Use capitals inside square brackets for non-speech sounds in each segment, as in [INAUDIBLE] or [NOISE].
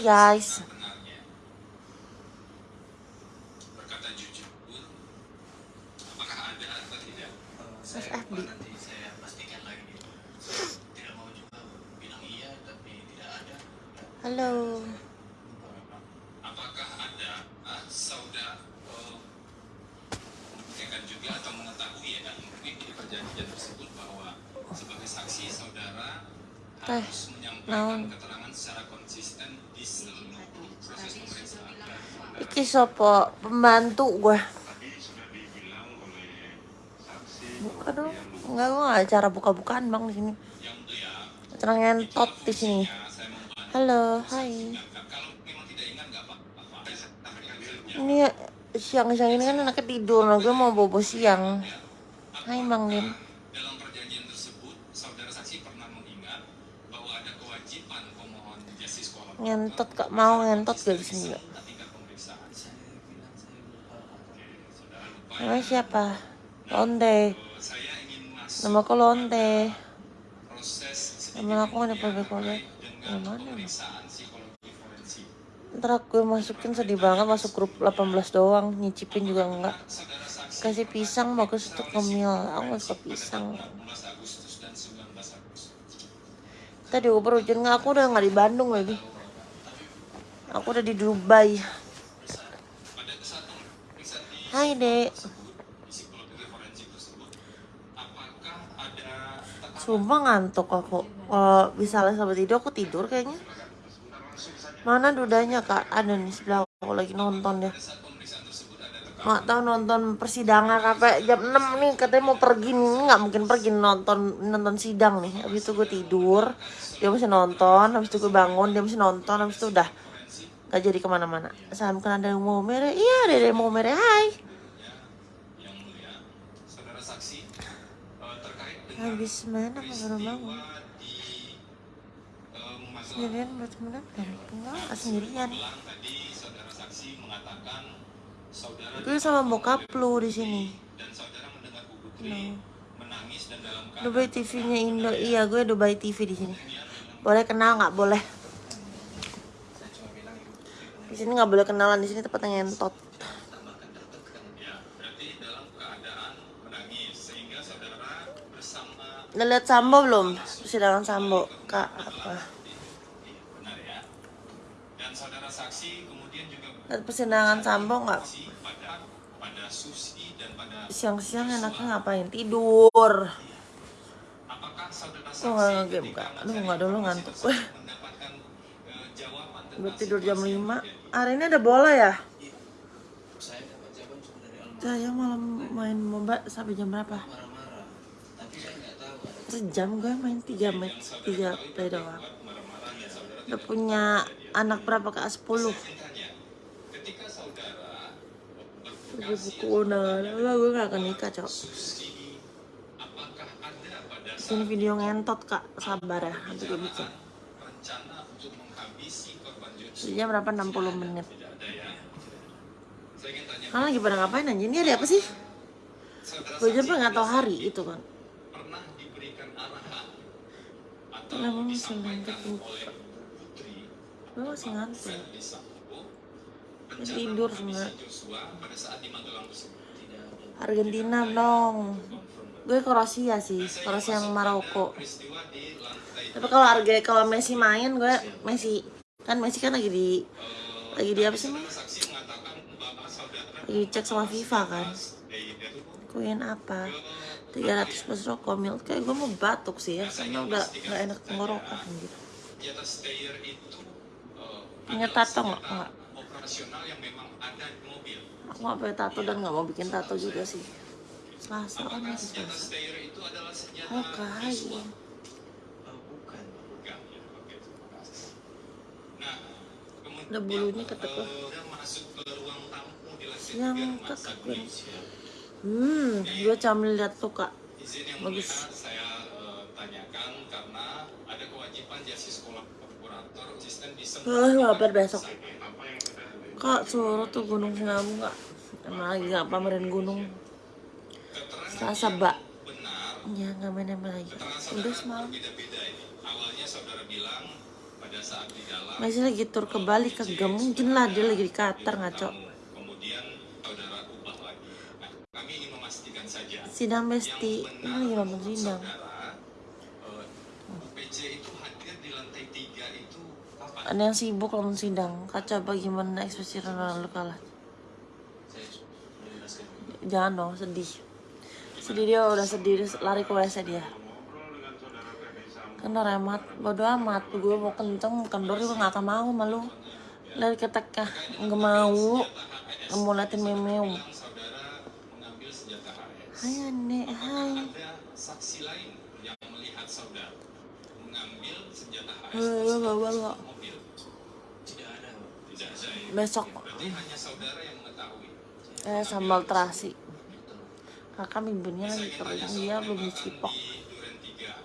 Hai guys. FB. bilang iya Halo. Apakah ada ah, saudara oh, membuktikan juga atau mengetahui ya dan mungkin di perjanjian tersebut bahwa sebagai saksi saudara Teh, harus menyampaikan keterangan secara konsisten Iki sopo pembantu gue. Buka dong. Enggak gue nggak acara buka-bukaan bang di sini. Acara ngentot di sini. Halo, hai. Ini siang-siang ini kan anaknya tidur, nah gue mau bobo siang. Hai Bang Lim. Dalam perjanjian tersebut, saudara saksi pernah Ngentot kak mau ngentot gak di sini gak? tingkat pemeriksaan. saya bilang saya lupa Oke, saudara lupa. Namanya siapa? Lonte. Saya ingin masuk Nama aku Lonte. Nama aku ada dengan Yang mana? Ntar gue masukin sedih banget masuk grup 18 doang, nyicipin juga enggak. Kasih pisang bagus untuk kemil. Aku gak suka pisang. 18 Agustus dan 19 Agustus. Tadi Uber hujan nggak? Aku udah nggak di Bandung lagi. Aku udah di Dubai. Hai dek. Sumpah ngantuk aku. Kalau misalnya sampai tidur aku tidur kayaknya. Mana dudanya kak? Ada nih sebelah aku lagi nonton ya. saat pemeriksaan tersebut ada tekanan Nggak tahu nonton persidangan sampai jam 6 nih katanya mau pergi nih nggak mungkin pergi nonton nonton sidang nih. Habis itu gue tidur, dia masih nonton. Habis itu gue bangun, dia masih nonton. Habis itu udah nggak jadi ke mana-mana. Sam kan ada yang mau mere, iya ada yang mau mere. Hai. yang mulia, saudara saksi eh, terkait dengan Habis main apa baru bangun? eh. Sendirian buat temen Enggak, sendirian. Mengatakan Gue sama bokap lu di sini. dan saudara mendengar Bu Putri menangis dan dalam keadaan Dubai TV-nya Indo. Iya, gue Dubai TV di sini. Boleh kenal nggak? Boleh. Di sini nggak boleh kenalan. Di sini tempatnya ngentot. ya Udah lihat Sambo belum? Persidangan Sambo. Kak, apa? Dan saudara saksi kemudian juga Lihat persidangan Sambo nggak? pada pada Susi dan pada Siang-siang enaknya ngapain? Tidur. apakah saudara Gue saksi nggak ngegame kak. Aduh nggak dulu ngantuk. Wah, mendapatkan jawaban gue tentang tidur jam situasi 5 Hari ini ada bola ya? saya malam main MOBA sampai jam berapa? marah-marah tapi saya nggak tahu ada Sejam gue main 3 match 3 play doang Udah punya anak berapa kak? 10 ketika saudara Buku undangan Lah gue gak akan nikah cok Ini video ngentot kak Sabar ya Nanti gue bikin Joshua Sejam berapa? 60 menit Kalian lagi pada ngapain anjir? Ini ada apa sih? Gue saksi nggak tahu hari itu kan pernah diberikan arahan atau disampaikan oleh Gue masih ngantuk. Gue tidur ada Argentina dong. Gue Kroasia sih Kroasia yang Maroko. Tapi kalau Arge kalau Messi main gue Messi. Kan Messi kan lagi di lagi di apa sih saudara Lagi cek sama FIFA kan? Kuin apa? 300 plus rokok mil Kayak gue mau batuk sih ya Karena udah gak enak tenggorokan gitu di atas stair itu eh, Punya tato nggak? Nggak. operasional yang memang ada di mobil Aku gak pakai tato dan gak mau bikin tato juga sih Selasa kan masih selasa stair itu adalah senjata Oh kai visual? oh, bukan Bukan, ya. Oke, terima kasih. Nah, kemudian Ada bulunya ketek eh, dia masuk ke ruang tamu di lantai Yang tiga rumah ketek sakit. gue Hmm, gue camil liat tuh kak Izin yang Bagus. mulia saya eh, tanyakan karena ada kewajiban justice Oh, kabar besok Kak suruh tuh gunung Sinabung kak Emang lagi gak pamerin gunung Selasa benar Ya gak main-main lagi keterangan Udah semalam Masih lagi tur ke Bali kagak mungkin lah dia lagi di Qatar ngaco. lagi. Sidang Besti, ini lagi nonton sidang. itu hadir di lantai tiga itu? Ada yang sibuk nonton sidang. Kaca bagaimana ekspresi Ronaldo kalah. Jangan dong, sedih. Sedih dia udah sedih, lari ke WC dia. udah remat, bodo amat. Gue mau kenceng, kendor juga gak akan mau malu. Lari ke teka, nggak mau. Nggak mau liatin memeu. Hai Ane, hai. Mengambil senjata HS Halo, bawa lo. mobil. Tidak ada, Pak. Tidak ada ya. Besok Berarti hanya saudara yang mengetahui. eh sambal terasi. Kakak bibirnya lagi kering, dia belum dicipok. Di Duren 3.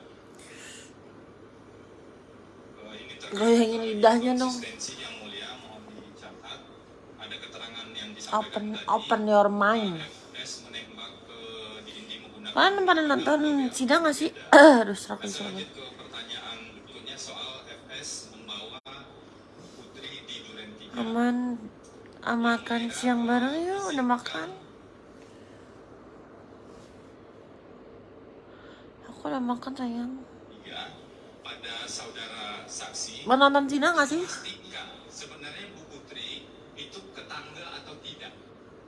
Ini terkait Goyangin lidahnya dong. konsistensi yang mulia mohon dicatat. Ada keterangan yang disampaikan Open, open your mind. Kalian pada nonton sidang gak sih? [COUGHS] Aduh, serak banget. Aman, ah, makan siang bareng yuk, udah makan. Aku udah makan sayang. Tiga, pada saudara saksi, Mau nonton sidang gak sih? sebenarnya Bu Putri itu ketangga atau tidak.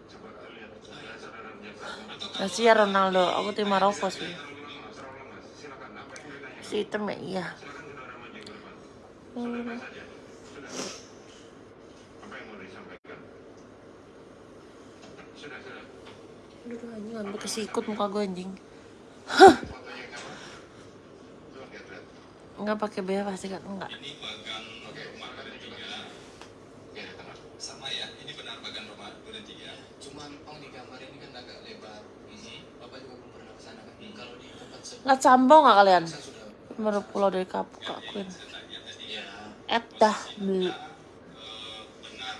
coba lihat Kasih ya Ronaldo, aku tim Maroko sih. Si hitam ya, iya. silakan saudara maju ke depan saudara saja sudah apa yang mau disampaikan sudah sudah Aduh, anjing ambil kesikut muka gue anjing. lihat-lihat Enggak pakai bea pasti kan enggak. ini bagan oke rumah silakan Duren coba 3. ya di tengah Sama ya, ini benar bagan rumah Duren 3. Cuma memang di gambar ini kan agak lebar. Mhm. Bapak juga belum pernah ke sana kan. Kalau di tempat sebelumnya Lihat sambo gak kalian? Baru pulau dari kapuk akuin. Ya Et dah beli. eh, benar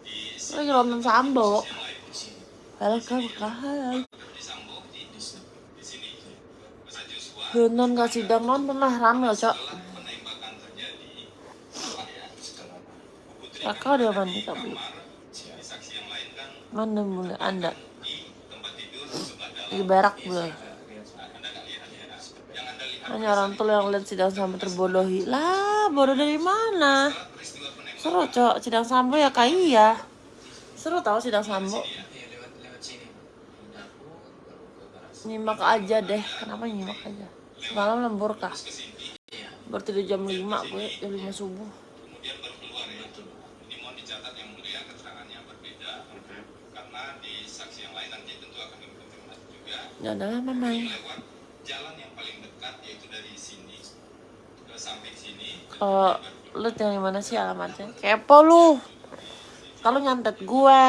di Lagi nonton sambo. Masa Joshua Nonton gak sidang nonton lah rame loh cok. Kakak udah mandi kan Mana mulai anda? di anda lihat Hanya orang tua yang lihat sidang sambo terbodohi. Lah, bodoh dari mana? Seru cok, sidang sambo ya kayak iya. Seru tau sidang sambo. Iya lewat lewat sini. Di dapur baru ke garasi. Nyimak aja deh. Kenapa nyimak aja? Semalam lembur kah? Baru tidur jam 5 gue, jam 5 subuh. ya udah lama main. lewat jalan yang paling dekat yaitu dari sini ke samping sini Kalau lu tinggal di mana sih alamatnya? Kepo lu. Kalau nyantet gue.